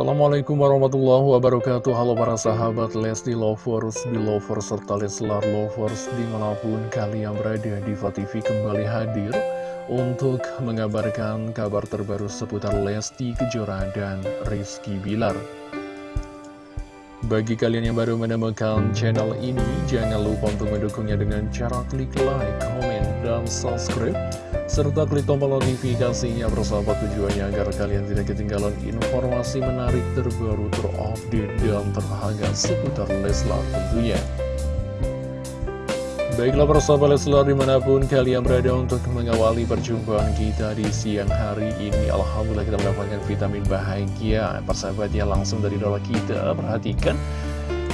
Assalamualaikum warahmatullahi wabarakatuh. Halo para sahabat Lesti Lovers, Belovers, serta Leslar Lovers Di mana pun kalian berada di TV kembali hadir Untuk mengabarkan kabar terbaru seputar Lesti Kejora dan Rizky Bilar. Bagi kalian yang baru menemukan channel ini Jangan lupa untuk mendukungnya dengan cara klik like, komen, dan subscribe serta klik tombol notifikasinya bersama tujuannya agar kalian tidak ketinggalan informasi menarik terbaru terupdate dan terhangat seputar Leslar tentunya. Baiklah persahabat Leslar di mana pun kalian berada untuk mengawali perjumpaan kita di siang hari ini. Alhamdulillah kita mendapatkan vitamin bahagia. Persahabat ya langsung dari doa kita Perhatikan.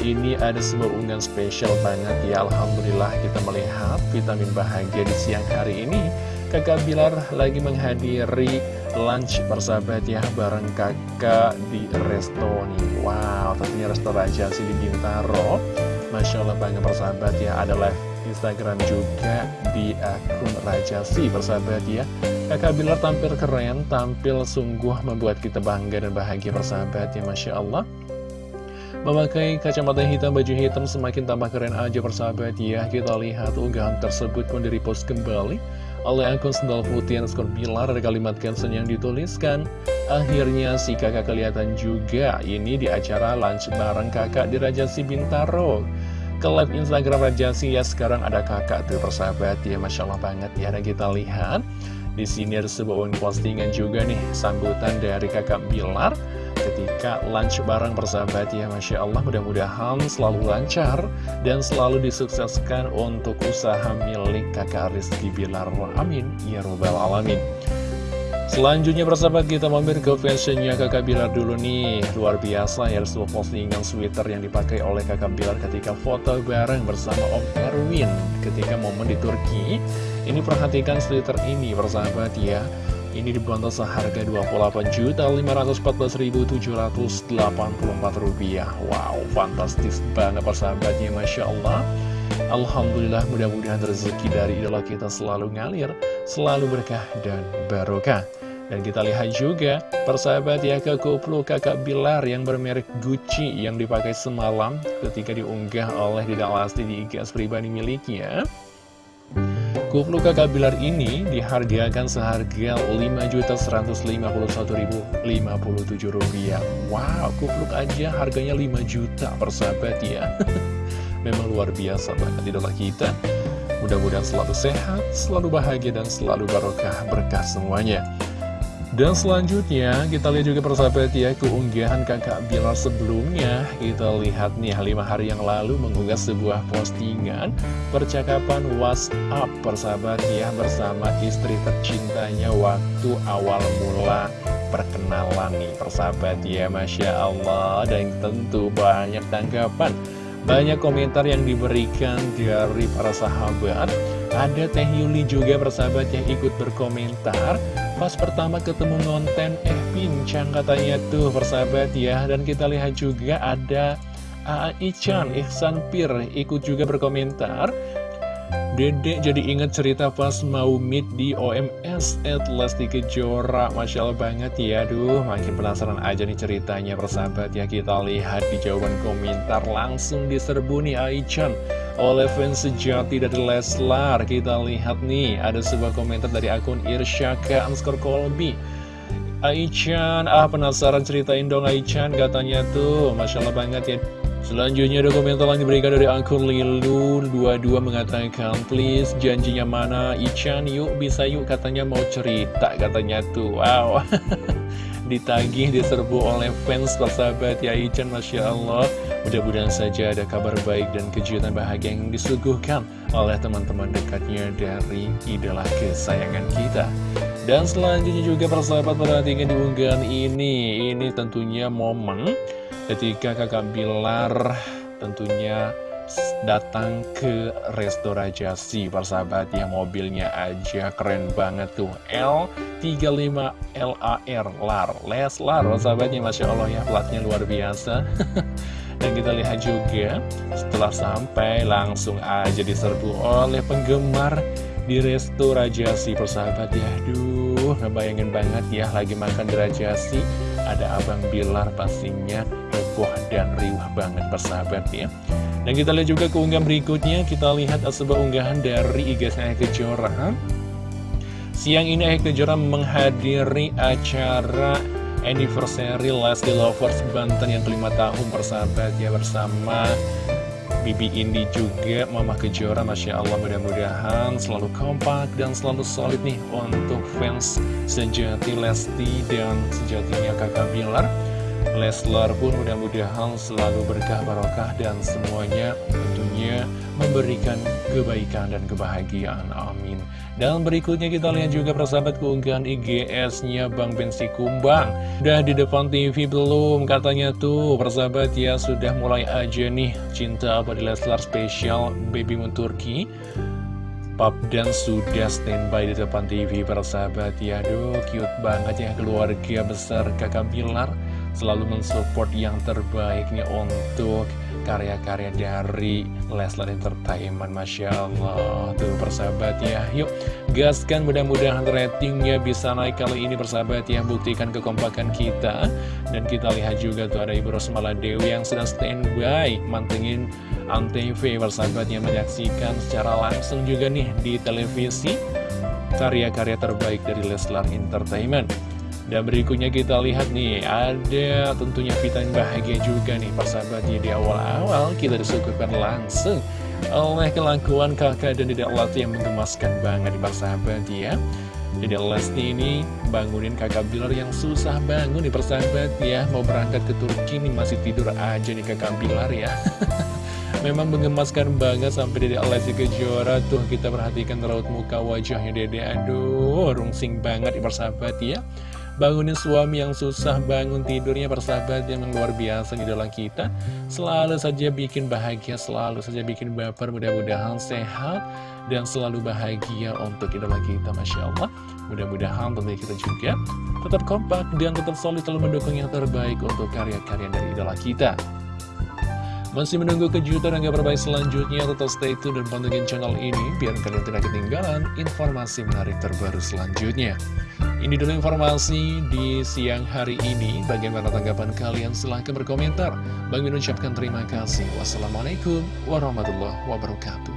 Ini ada sebuah unggahan spesial banget ya. Alhamdulillah kita melihat vitamin bahagia di siang hari ini kakak Bilar lagi menghadiri lunch persahabat ya bareng kakak di resto nih Wow tentunya resto Raja sih di Bintaro. Masya Allah bangga persahabat ya ada live Instagram juga di akun Raja si persahabat ya. Kakak Bilar tampil keren, tampil sungguh membuat kita bangga dan bahagia persahabat ya Masya Allah. Memakai kacamata hitam, baju hitam semakin tambah keren aja persahabat ya. Kita lihat unggahan tersebut pun di repost kembali oleh akun sendal putih underscore bilar ada kalimat caption yang dituliskan akhirnya si kakak kelihatan juga. Ini di acara lunch bareng kakak di Rajasi Bintaro ke live Instagram Rajasi ya sekarang ada kakak tuh persahabat. Ya Masya Allah banget. Ya dan kita lihat. Di sini ada sebuah postingan juga nih sambutan dari kakak Bilar ketika lunch bareng persahabat ya Masya Allah. Mudah-mudahan selalu lancar dan selalu disukseskan untuk usaha milik kakak Rizky Bilar. Amin. Ya robbal alamin. Selanjutnya persahabat kita mampir ke fashionnya kakak Bilar dulu nih. Luar biasa ya sebuah postingan sweater yang dipakai oleh kakak Bilar ketika foto bareng bersama Om Erwin Ketika momen di Turki. Ini perhatikan sweater ini persahabat ya ini dibantu seharga Rp28.514.784 Wow, fantastis banget persahabatnya Masya Allah. Alhamdulillah mudah-mudahan rezeki dari idola kita selalu ngalir Selalu berkah dan barokah. Dan kita lihat juga persahabat ya ke kuplu kakak Bilar yang bermerek Gucci yang dipakai semalam ketika diunggah oleh Dida Lasti di IG pribadi miliknya. Kupluk kakak Bilar ini dihargakan seharga Rp5.151.057 Wow, kupluk aja harganya 5 juta persahabat ya. Memang luar biasa banget idola kita. Mudah-mudahan selalu sehat, selalu bahagia, dan selalu barokah berkah semuanya dan selanjutnya kita lihat juga persahabat ya keunggahan kakak Bilar sebelumnya. Kita lihat nih lima hari yang lalu mengunggah sebuah postingan Percakapan WhatsApp persahabat ya bersama istri tercintanya waktu awal mula perkenalan nih persahabat ya Masya Allah. Dan tentu banyak tanggapan Banyak komentar yang diberikan dari para sahabat. Ada Teh Yuli juga persahabat yang ikut berkomentar Pas pertama ketemu ngonten Eh pincang katanya tuh persahabat ya Dan kita lihat juga ada A.A. Ichan, Ihsan Pir ikut juga berkomentar Dedek jadi inget cerita pas mau meet di OMS at Lesti Kejora. Masya Allah banget ya Aduh makin penasaran aja nih ceritanya persahabat. Ya Kita lihat di jawaban komentar langsung diserbu nih Aichan oleh fans sejati dari Leslar. Kita lihat nih ada sebuah komentar dari akun Irsyaka underscore Kolbi. Aichan, ah penasaran ceritain dong Aichan katanya tuh. Masya Allah banget ya Selanjutnya ada komentar yang diberikan dari akun Lilun22 mengatakan Please janjinya mana? Ichan yuk bisa yuk katanya mau cerita katanya tuh. Wow. Ditagih diserbu oleh fans persahabat. Ya Ichan Masya Allah. Mudah-mudahan saja ada kabar baik dan kejutan bahagia yang disuguhkan oleh teman-teman dekatnya dari idola kesayangan kita. Dan selanjutnya juga persahabat perhatikan di unggahan ini. Ini tentunya momen ketika kakak Bilar tentunya datang ke Resto Rajasi persahabat ya mobilnya aja keren banget tuh. L35 LAR LAR Leslar persahabatnya Masya Allah ya platnya luar biasa. Dan kita lihat juga setelah sampai langsung aja diserbu oleh penggemar di Resto Rajasi persahabat ya. Aduh ngebayangin banget ya lagi makan di Rajasi ada Abang Bilar pastinya heboh dan riuh banget persahabat ya dan kita lihat juga keunggahan berikutnya, kita lihat sebuah unggahan dari IG saya Kejora. Siang ini Ayah Kejora menghadiri acara anniversary Lesti Lovers Banten yang kelima tahun persahabat ya bersama Bibi Indi juga Mama Kejora Masya Allah mudah-mudahan selalu kompak dan selalu solid nih untuk fans sejati Lesti dan sejatinya kakak Bilar. Leslar pun mudah-mudahan selalu berkah barokah dan semuanya tentunya memberikan kebaikan dan kebahagiaan. Amin. Dan berikutnya kita lihat juga persahabat keunggahan IGS-nya Bang Bensi Kumbang. Udah di depan TV belum? Katanya tuh persahabat ya sudah mulai aja nih cinta di Leslar spesial Baby Moon Turki. Pap dan sudah standby di depan TV persahabat ya Aduh cute banget ya keluarga besar kakak Bilar selalu mensupport yang terbaiknya untuk karya-karya dari Leslar Entertainment Masya Allah. Tuh persahabat ya. Yuk gaskan mudah-mudahan ratingnya bisa naik kali ini persahabat ya. Buktikan kekompakan kita. Dan kita lihat juga tuh ada Ibu Rosmala Dewi yang sedang standby Mantengin Antv persahabat yang menyaksikan secara langsung juga nih di televisi Karya-karya terbaik dari Leslar Entertainment dan berikutnya kita lihat nih, ada tentunya vitamin bahagia juga nih persahabatnya di awal-awal kita disuguhkan langsung oleh kelakuan kakak dan Dedek Lesti yang menggemaskan banget di persahabat ya. Dedek Lesti ini bangunin kakak Bilar yang susah bangun di persahabat ya. Mau berangkat ke Turki nih masih tidur aja nih kakak Bilar ya. Memang mengemaskan banget sampai Dedek Lesti Kejora tuh kita perhatikan raut muka wajahnya Dedek. Aduh, rungsing banget persahabat ya. Bangunin suami yang susah bangun tidurnya persahabat yang luar biasa di dalam kita. Selalu saja bikin bahagia, selalu saja bikin baper Mudah-mudahan sehat dan selalu bahagia untuk idola kita Masya Allah. Mudah-mudahan tentunya kita juga tetap kompak dan tetap solid selalu mendukung yang terbaik untuk karya-karya dari idola kita. Masih menunggu kejutan dan kabar baik selanjutnya, tetap stay tune dan pantengin channel ini biar kalian tidak ketinggalan informasi menarik terbaru selanjutnya. Ini dulu informasi di siang hari ini. Bagaimana tanggapan kalian? Silahkan berkomentar. Bang Min ucapkan terima kasih. Wassalamualaikum warahmatullahi wabarakatuh.